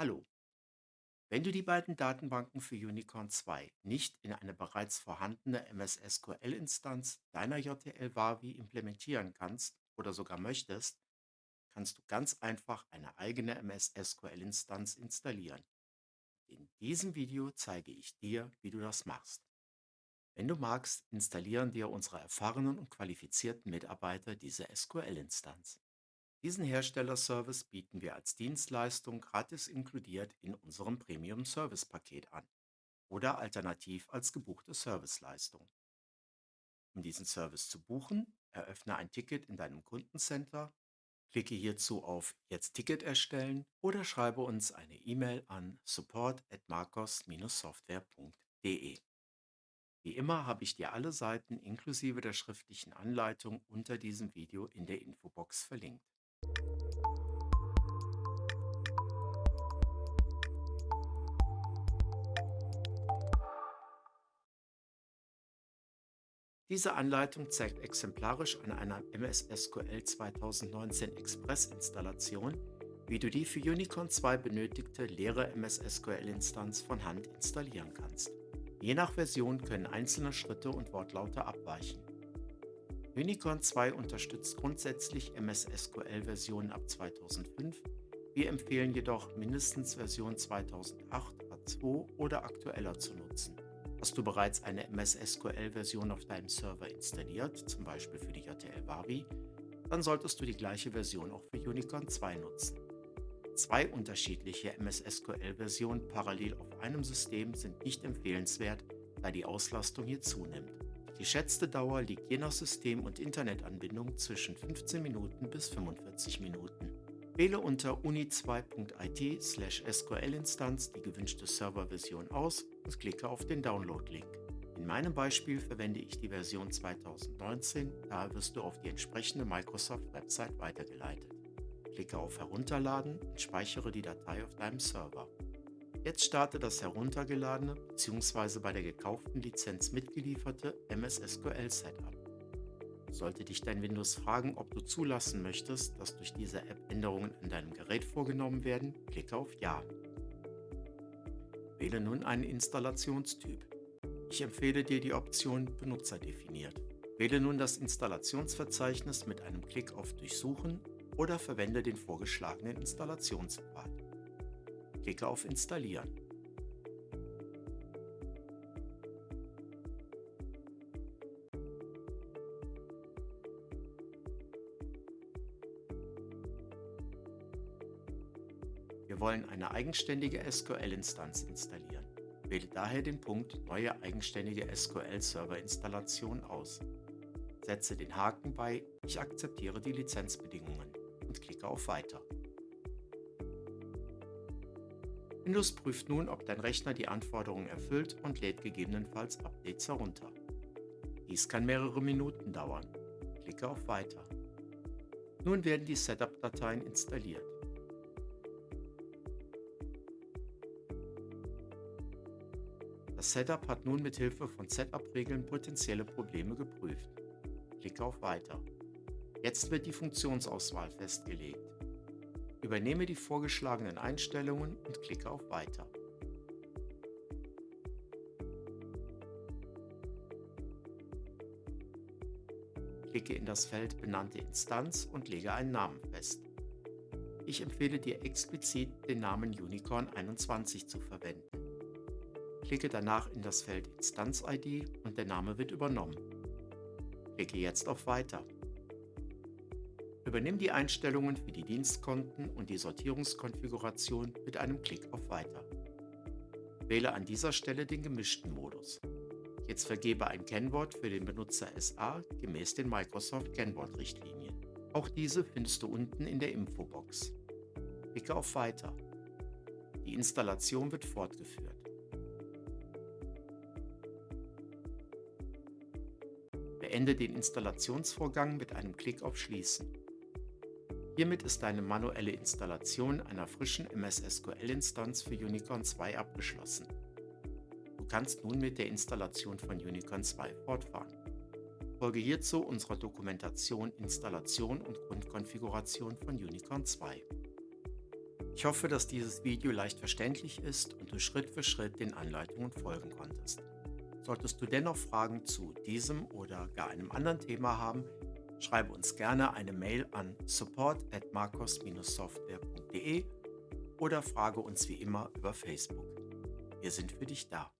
Hallo. Wenn du die beiden Datenbanken für Unicorn 2 nicht in eine bereits vorhandene MS SQL-Instanz deiner JTL Wavi implementieren kannst oder sogar möchtest, kannst du ganz einfach eine eigene MS SQL-Instanz installieren. In diesem Video zeige ich dir, wie du das machst. Wenn du magst, installieren dir unsere erfahrenen und qualifizierten Mitarbeiter diese SQL-Instanz. Diesen Herstellerservice bieten wir als Dienstleistung gratis inkludiert in unserem Premium-Service-Paket an oder alternativ als gebuchte Serviceleistung. Um diesen Service zu buchen, eröffne ein Ticket in deinem Kundencenter, klicke hierzu auf Jetzt Ticket erstellen oder schreibe uns eine E-Mail an support@marcos-software.de. Wie immer habe ich dir alle Seiten inklusive der schriftlichen Anleitung unter diesem Video in der Infobox verlinkt. Diese Anleitung zeigt exemplarisch an einer MS SQL 2019 Express-Installation, wie du die für Unicorn 2 benötigte leere MS SQL-Instanz von Hand installieren kannst. Je nach Version können einzelne Schritte und Wortlaute abweichen. Unicorn 2 unterstützt grundsätzlich MS SQL-Versionen ab 2005. Wir empfehlen jedoch mindestens Version 2008, A2 oder aktueller zu nutzen. Hast du bereits eine MS SQL-Version auf deinem Server installiert, zum Beispiel für die JTL Wavi, dann solltest du die gleiche Version auch für Unicorn 2 nutzen. Zwei unterschiedliche MS SQL-Versionen parallel auf einem System sind nicht empfehlenswert, da die Auslastung hier zunimmt. Die geschätzte Dauer liegt je nach System und Internetanbindung zwischen 15 Minuten bis 45 Minuten. Wähle unter uni2.it/sql-Instanz die gewünschte Serverversion aus und klicke auf den Download-Link. In meinem Beispiel verwende ich die Version 2019, daher wirst du auf die entsprechende Microsoft-Website weitergeleitet. Klicke auf Herunterladen und speichere die Datei auf deinem Server. Jetzt starte das heruntergeladene bzw. bei der gekauften Lizenz mitgelieferte MS SQL Setup. Sollte dich dein Windows fragen, ob du zulassen möchtest, dass durch diese App Änderungen an deinem Gerät vorgenommen werden, klicke auf Ja. Wähle nun einen Installationstyp. Ich empfehle dir die Option Benutzer definiert. Wähle nun das Installationsverzeichnis mit einem Klick auf Durchsuchen oder verwende den vorgeschlagenen Installationspfad. Klicke auf Installieren. Wir wollen eine eigenständige SQL-Instanz installieren. Wähle daher den Punkt Neue eigenständige SQL-Server-Installation aus. Setze den Haken bei Ich akzeptiere die Lizenzbedingungen und klicke auf Weiter. Windows prüft nun, ob dein Rechner die Anforderungen erfüllt und lädt gegebenenfalls Updates herunter. Dies kann mehrere Minuten dauern. Klicke auf Weiter. Nun werden die Setup-Dateien installiert. Das Setup hat nun mit Hilfe von Setup-Regeln potenzielle Probleme geprüft. Klicke auf Weiter. Jetzt wird die Funktionsauswahl festgelegt. Übernehme die vorgeschlagenen Einstellungen und klicke auf Weiter. Klicke in das Feld Benannte Instanz und lege einen Namen fest. Ich empfehle dir explizit den Namen Unicorn 21 zu verwenden. Klicke danach in das Feld Instanz-ID und der Name wird übernommen. Klicke jetzt auf Weiter. Übernimm die Einstellungen für die Dienstkonten und die Sortierungskonfiguration mit einem Klick auf Weiter. Wähle an dieser Stelle den gemischten Modus. Jetzt vergebe ein Kennwort für den Benutzer SA gemäß den Microsoft Kennwort-Richtlinien. Auch diese findest du unten in der Infobox. Klicke auf Weiter. Die Installation wird fortgeführt. Beende den Installationsvorgang mit einem Klick auf Schließen. Hiermit ist deine manuelle Installation einer frischen MS SQL-Instanz für Unicorn 2 abgeschlossen. Du kannst nun mit der Installation von Unicorn 2 fortfahren. Folge hierzu unserer Dokumentation Installation und Grundkonfiguration von Unicorn 2. Ich hoffe, dass dieses Video leicht verständlich ist und du Schritt für Schritt den Anleitungen folgen konntest. Solltest du dennoch Fragen zu diesem oder gar einem anderen Thema haben, schreibe uns gerne eine Mail an support at marcos-software.de oder frage uns wie immer über Facebook. Wir sind für dich da.